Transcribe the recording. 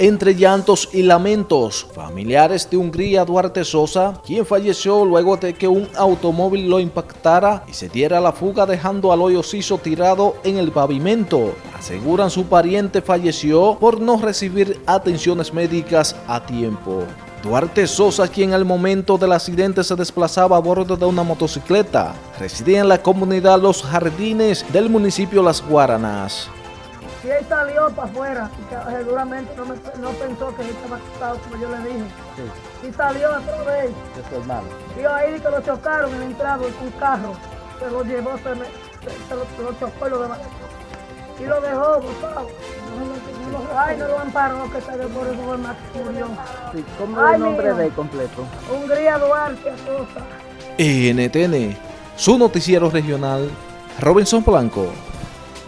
Entre llantos y lamentos, familiares de Hungría Duarte Sosa, quien falleció luego de que un automóvil lo impactara y se diera la fuga dejando al hoyo siso tirado en el pavimento, aseguran su pariente falleció por no recibir atenciones médicas a tiempo. Duarte Sosa, quien al momento del accidente se desplazaba a bordo de una motocicleta, residía en la comunidad Los Jardines del municipio Las Guaranas. Si él salió para afuera, y seguramente no, me, no, pensó que él estaba acostado, como yo le dije. Sí. Y salió de él. De su hermano. Y ahí que lo chocaron en la entrada un carro. Se lo llevó, se, me, se, lo, se lo, chocó y lo, y lo dejó botado. Ay, no lo amparo, que se por eso forma que murió. Sí, ¿Cómo es el nombre de completo? Hungría Duarte Sosa. NTN, su noticiero regional, Robinson Blanco.